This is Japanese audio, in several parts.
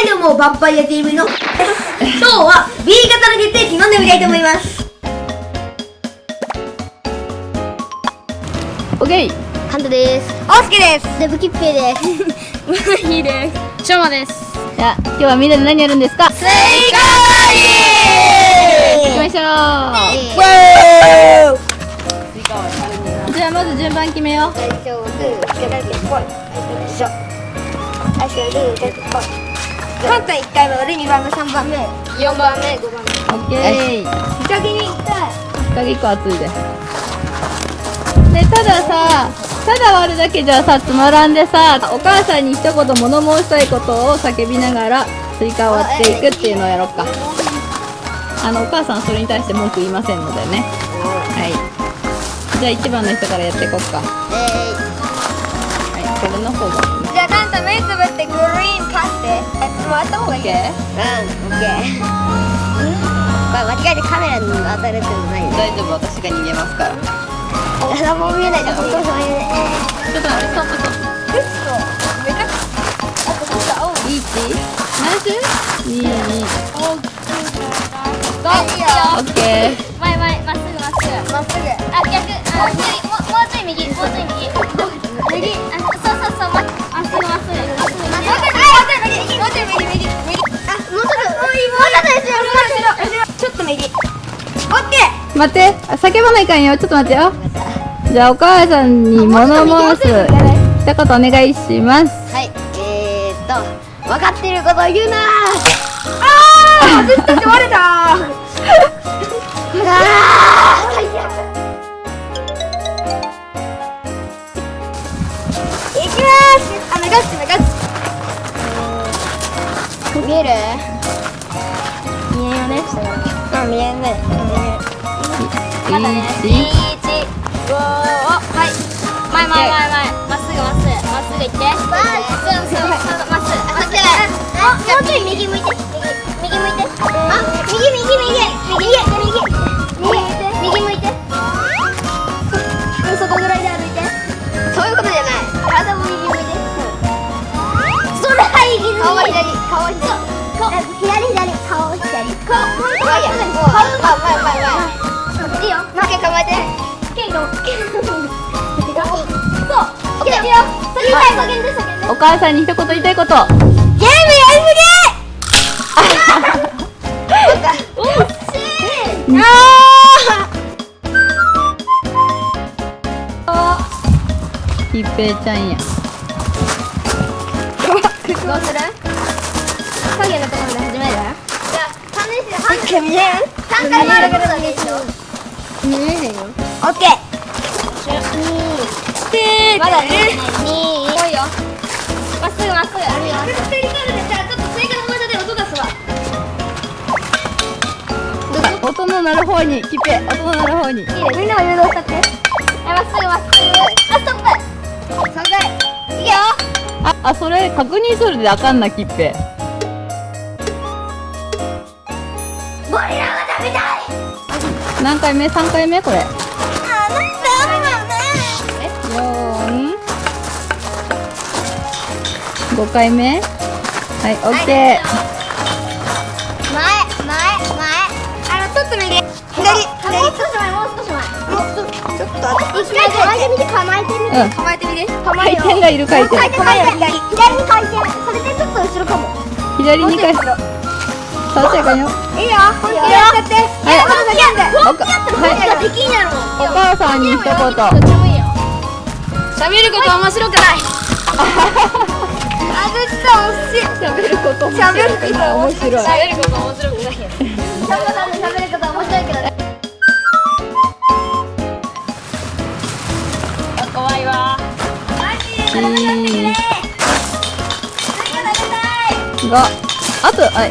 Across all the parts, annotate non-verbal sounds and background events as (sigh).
はいどうも、バンパイア TV の (laughs) 今日は B 型の決定機飲んでみたいと思います。オッケーカントです。おすけです。デブキッペイです。いいですしょうまです。じゃあ、今日はみんなで何やるんですか？スイカ行きましょう。じゃあまず順番決めよう。最初はグー、つけだけぽい最初最初はグー、つけだけぽいカンタ1回目、俺2番目、3番目。4番目、5番目。オッケー。日陰に行きたい日陰1個熱いででたださただ割るだけじゃさつまらんでさお母さんに一言物申したいことを叫びながらスイカを割っていくっていうのをやろうか。あのお母さんはそれに対して文句言いませんのでね。はい。じゃあ1番の人からやっていこうか。はいこれの方が目つぶってグリーンパスで回った方がいい。OK うん、オッケー。これ間違えてカメラに当たるってのない大丈夫私が逃げますから。何も見えないで本当に見えない。ちょっと待って。ストップストップ嘘。めちゃくちゃあとちょっと青い。いち？ナイスいいいいあいいよオッケー。前前まっすぐまっすぐ。まっすぐ。あ逆。あ右ももうちょい右。もうちょい右すぐもうちょい右もうちょい右右右あもうちょっともうちょっとちょっと後ろちょっと右オッケー。待って。あ叫ばないかんよ。ちょっと待ってよ。じゃあお母さんに物申す。一言お願いします。はい。えーっと分かってることを言うな。あー割れた。あー。最悪いきます。あ、流して流す見える？見えよね下からあ、見えんねまだね。いい？一五はい。前前前前。まっすぐまっすぐ。まっすぐ行って。そうそうそう。まっすぐ。まっすぐ。あ、もうちょい右向いお母さんに一言言いたいこと。ゲームやりすぎ惜しいあひっぺいちゃんやー。どうする影のところで始めるじゃあ3年生半回見える3回回ることだけでしょ見えへんよオッケーまだね。2来いよまっすぐまっすぐあるよちょっと追加の技で音出すわ音の鳴る方にひっぺ音の鳴る方にいいね。みんなも誘導しちゃってはいまっすぐまっすぐあストップ3回いいよああそれ確認するであかんなきっぺゴリラが食べたい何回目3回目これ45回目？はいオッケー。前前前。あのちょっと右。左左。もう少し前もう少し前ちょっと一回構えてみて構えてみうん構えてみて構回転がいる回転回転回転左左に回転それでちょっと後ろかも左に回転触っちゃいかんよいいよ本気でやってはい本気やって本気やできんやろお母さんに一言喋ること面白くない喋ること喋ること面白い。喋ること面白くない。喋ること面白いけどね怖いわ5あとはい。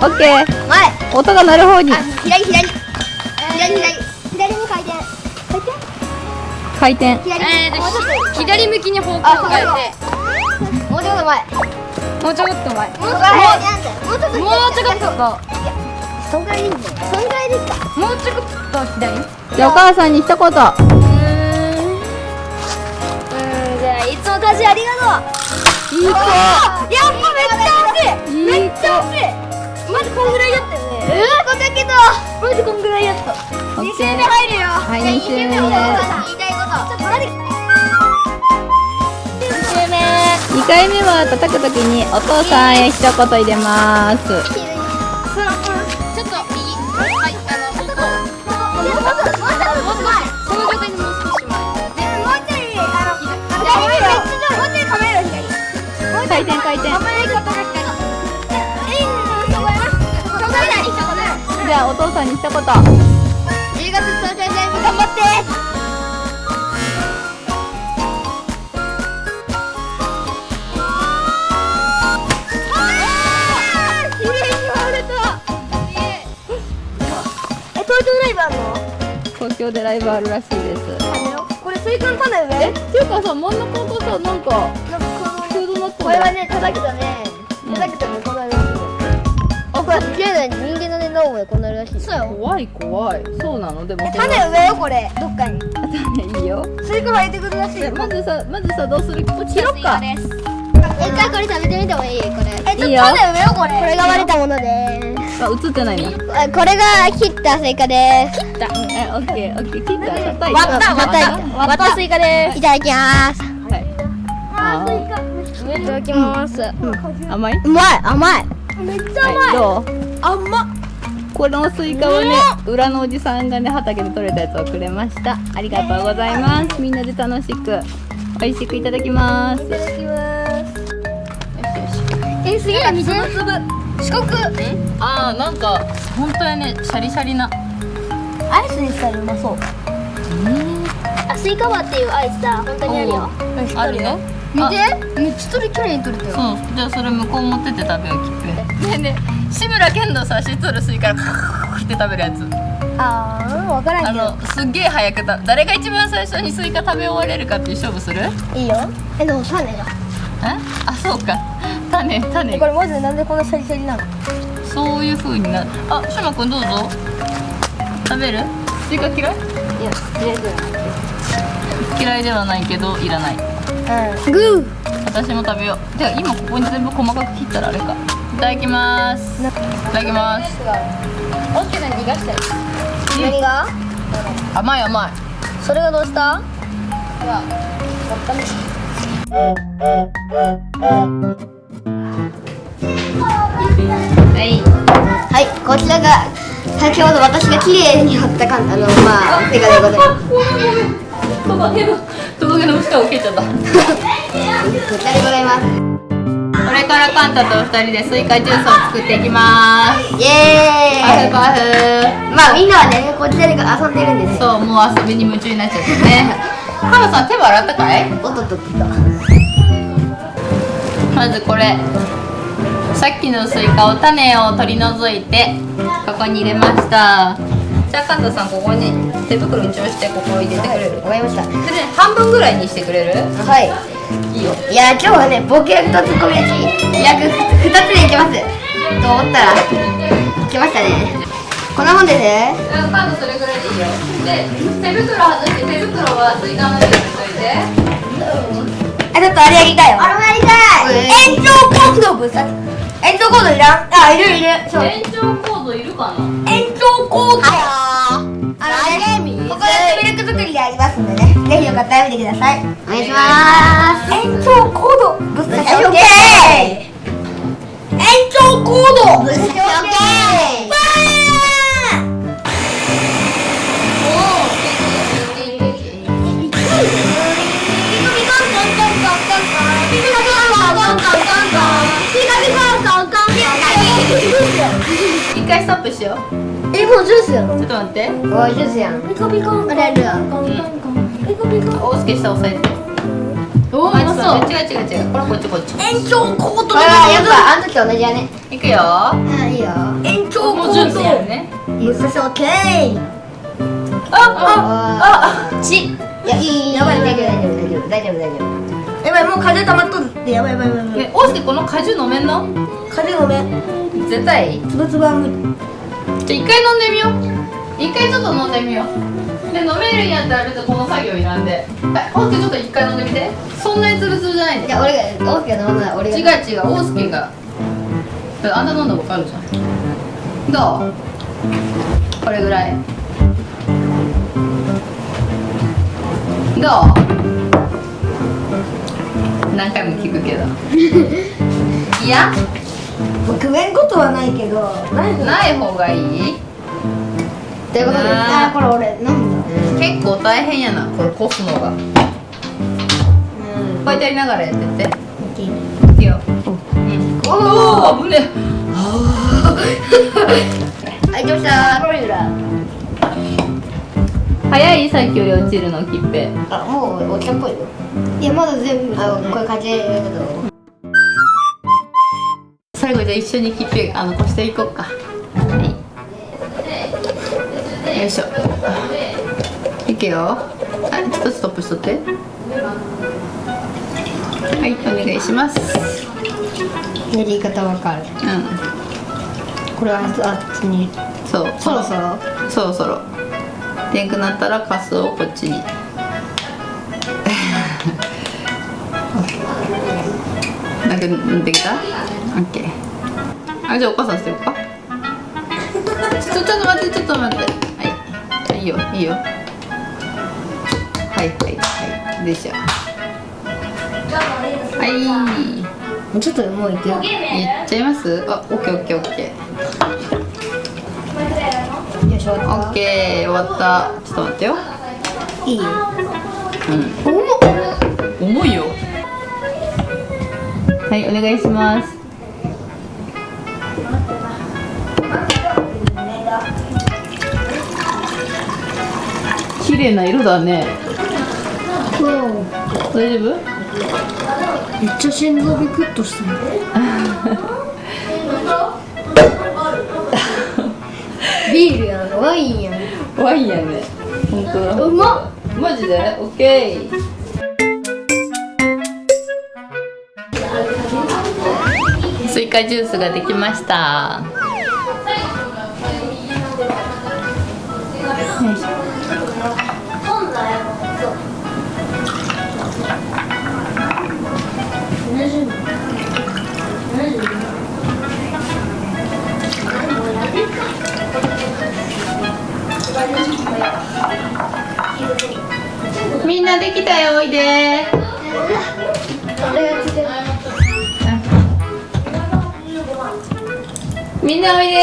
オッケー前音が鳴る方に。あ左左。左左左に回転。回転。回転左えーと左向きに方向をあ変えてと前。もうちょっと前。もうちょっともうちょっとそんぐらいでいいんだよ。そんぐらいでいいか。もうちょっと左？じゃお母さんに一言。うん。うんじゃあいつも家事ありがとう。いい子。やっぱめっちゃ惜しい。めっちゃ惜しい。まずこんぐらいだったよね。うわこだけどまずこんぐらいやった。2周目入るよ。はい二周目。言いたいこと。ちょっと待って2回目は叩くときにお父さんへ一言入れます。ちょっと右はいじゃあお父さんに一言京でライブあるらしいですこれスイカの種上えっていうかさ真ん中がさなんかなんかこのフードナッツこれはね、叩くとね、叩くとね、こうなるらしいよ。あ、これすげえね、人間のね、脳もこうなるらしい。そうよ。怖い怖いそうなの？でも種植えよ、これ、どっかに。種いいよスイカ生えてくるらしい。まずさまずさどうする？こっち切ろっかえ、じゃあこれ食べてみてもいい？これ。え、いいよ種植えよ、これ。これが割れたものであ映ってないの？あこれが切ったスイカです。切った。えオッケーオッケー切った割った、割った、割ったスイカです。いただきます。はいあーいただきます。甘い？うまい、甘い。めっちはいどう？甘っ。このスイカはね裏のおじさんがね畑で採れたやつをくれましたありがとうございますみんなで楽しく美味しくいただきますいただきます。え、すげえ、水の粒。四国。あーなんか本当やねシャリシャリなアイスにしたらうまそう。あ、スイカバーっていうアイスだ。本当にあるよ。あるの見あて、めっちゃ取り綺麗に取れたよ。そうじゃあそれ向こう持ってって食べようきっぺねえねえ志村けんのさしっとるスイカからって食べるやつあー、わからあんけど。のすっげえ早くた誰が一番最初にスイカ食べ終われるかっていう勝負するえいいよ。え、でも種が。あそうか種種。これマジでなんでこんなシャリシャリなの？そういう風になる。あしまくんどうぞ。食べる？スイカ嫌い？いや、嫌い嫌いではないけどいらない。うん。グー。私も食べよう。てか今ここに全部細かく切ったらあれか。いただきます。いなただきます。オッケーな逃が？したよ。何が。甘い甘い。それがどうした？はいはい、こちらが先ほど私が綺麗に貼ったかんあのまあ手がでございます。トカゲのトカゲの下を受けちゃったこちらでございます。これからカンタと二人でスイカジュースを作っていきますイエーイ。パフパフまあみんなはねこちらで遊んでるんですよ。そうもう遊びに夢中になっちゃってねハムさん手は洗ったかい？おっとっとっと。まずこれさっきのスイカを種を取り除いてここに入れましたじゃあカンタさんここに手袋一応してここを入れてくれる？わかりました。それで半分ぐらいにしてくれる？はい。いいよいや今日はねボケ役とツッコミ役約二つでいきます。と思ったら来ましたね。こんなもんですね。カそれぐらいでいいよで手袋外して手袋はスイカの上に置いといてあちょっとあれやりたいよ。あれやりたい。延長コードぶさ。延長コードいらん？あいるいる。延長コードいるかな？延長コード。あのね、ここでミルク作りでありますんでね。ぜひよかったら見てください。お願いします。延長コードぶっ刺しオッケー。延長コードぶっ刺しオ回ストップしようえ、もうジュースやろちょっと待っておい、ジュースやん。ピコピコ。あれある。ピコピコ。大輔下押さえておあそう違う違う違うこれこっちこっち延長コードこれはやっぱあの時と同じやね。いくよあ、いいよ。延長もうジュースやるねぶっ刺しオッケー。あああ、ち。いや、いい、やばい、大丈夫、大丈夫、大丈夫、大丈夫。やばい、もう風溜まっとるって、やばい、やばい、やばい。え大輔この果汁飲めんの？風ごめん。絶対つぶつぶは無理。じゃあ一回飲んでみよう。一回ちょっと飲んでみよう。で飲めるんやったら別にこの作業いらんで。はい大輔ちょっと一回飲んでみて。そんなにつぶつぶじゃないでじゃあ、俺が、大きな飲むなら、俺が。違う違う大輔が。あんた飲んだら分かるじゃん。どう？これぐらい。どう？何回も聞くけど。いや？食えんことはないけどない方がいい？ということでなあ。あこれ俺飲んだ？結構大変やなこれこすのが。こうやってやりながらやってって。いくよ。おお危ねはいどうした。早いさっきより落ちるのきっぺあもうお茶っぽいよ。いやまだ全部。あこれかけるけど最後じゃあ一緒にきっぺあのこしていこうか。はい。よいしょ。いくよ。あちょっとストップしとって。はいお願いします。やり方わかる。うこれはあっちに。んそう。そろそろ？そろそろ。でんくなったらカスをこっちに。(laughs) なんかできた？オッケー。あじゃあお母さんしてようか。ちょちょっと待ってちょっと待って。はい。いいよいいよ。はいはいはい。でしょ。はい。ちょっともういくよ。いっちゃいます？あオッケーオッケーオッケー。オッケー終わった。ちょっと待ってよ。いい？ようん。重いよ。はいお願いします綺麗な色だね。大丈夫？めっちゃ心臓ビクッとした (laughs) ビールやんワインやん。ワインやね。本当だ。うまっ。マジで？オッケー。スイカジュースができましたんなおいで。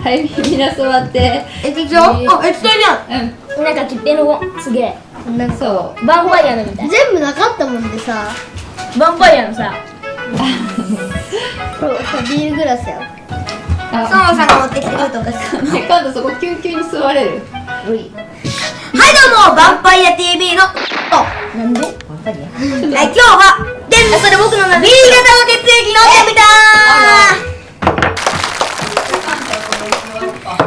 はいみんな座って。えでしょ。あえ伝えじゃんうん。なんか切手のすげえ。なんか。そうヴァンパイアのみたい。全部なかったもんでさ。ヴァンパイアのさ。(laughs) これビールグラスやあ。ソノさんが持ってきてくれたお菓子。ね今度そこキュンキュンに座れる。はいどうも。ヴァンパイア TV の。なんで？はい今日はでんそれ僕の名 B 型の血液飲んでみた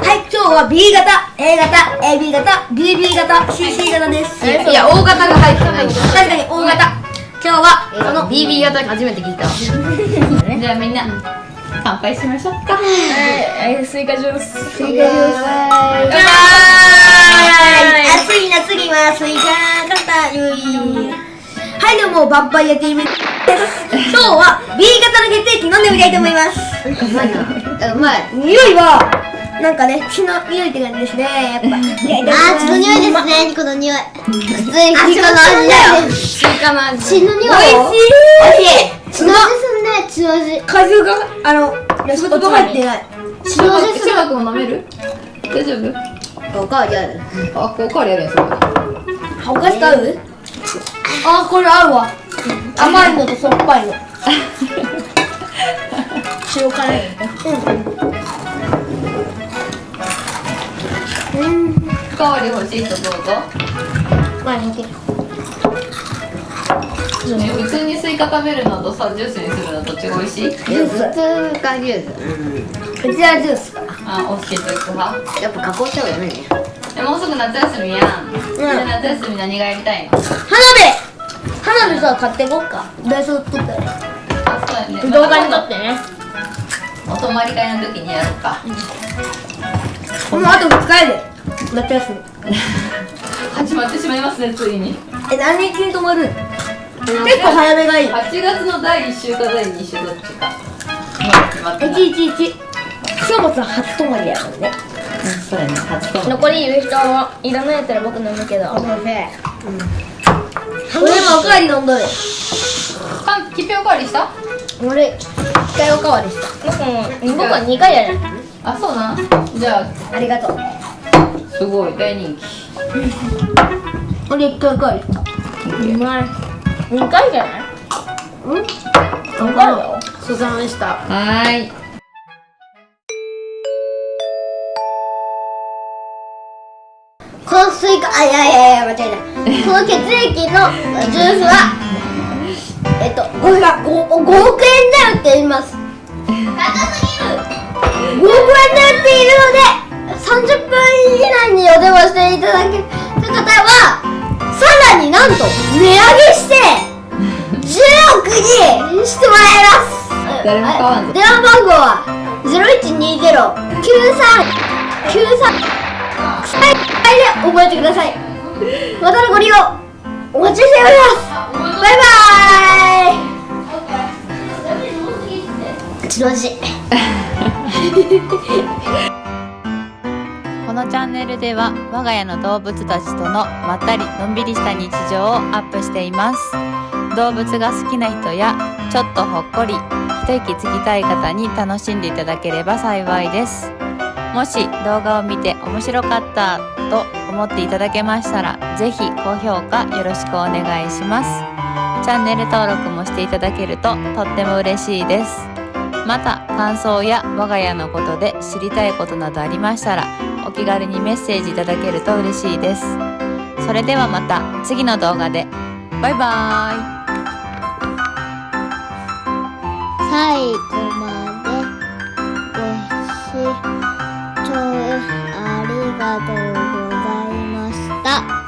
はい今日は B 型 A 型 AB 型 BB 型 CC 型です。いや大型が入ってない確かに O 型。今日はこの BB 型初めて聞いたじゃあみんな乾杯しましょうか。はい。スイカジュース。スイカ暑い夏にはスイカ型ゆいはいどうもヴァンパイア TV です。今日は B 型の血液飲んでみたいと思います。うまいな。うまい。匂いはなんかね血の匂いって感じですね。やっぱ。あー血の匂いですね。この匂い。普通にスイカの味だよスイカの味血の匂い。美味しい。血の味すんね血の味果汁があのスポット入ってない。血の味する中学も飲める大丈夫？おかわりある。あこうカレーやる。んそこお菓子と合う？あこれ合うわ。甘いのとしょっぱいの。塩辛いうん。おかわり欲しい人どうぞまあいいけどね普通にスイカ食べるのとさジュースにするのどっちが美味しいジュース普通かジュースうちはジュースかあお好きといく派やっぱ加工した方がいいねでもうすぐ夏休みやん、みん。な夏休み何がやりたいの花火花火さ買ってこっか。ダイソー取ったらあそうやね。動画に撮ってね。お泊まり会の時にやろうか。もうあと2日やで。夏休み。(laughs) 始まってしまいますねついに。え何日に泊まるえ結構早めがいい。8月の第1週か第2週どっちか。決まってない111書物は初泊まりやもんね。うんそうやね。初と残りいる人はいらないやったら僕飲むけど俺もおかわり飲んどる。かんきっぺおかわりした？俺一回おかわりした。僕も僕は2回やる。あそうなん？じゃありがとう。あすごい大人気。俺一回おかわりした。うまい2回じゃない？うん？2回よ。ごちそうさまでした。はーい。このスイカあいやいやいや間違えたこの血液のジュースはえっとこれが 5, 5億円で売っています。5億円で売っているので30分以内にお電話していただけた方はさらになんと値上げして10億にしてもらいます。電話番号は0120-9393はい、で覚えてください。(laughs) またのご利用お待ちしております。バイバイ。ちのじ。(laughs) このチャンネルでは我が家の動物たちとのまったりのんびりした日常をアップしています動物が好きな人やちょっとほっこり一息つきたい方に楽しんでいただければ幸いですもし動画を見て面白かったと思っていただけましたらぜひ高評価よろしくお願いします。チャンネル登録もしていただけるととっても嬉しいです。また感想や我が家のことで知りたいことなどありましたらお気軽にメッセージいただけると嬉しいです。それではまた次の動画で。バイバーイ。最後までご視聴ありがとうございましたした。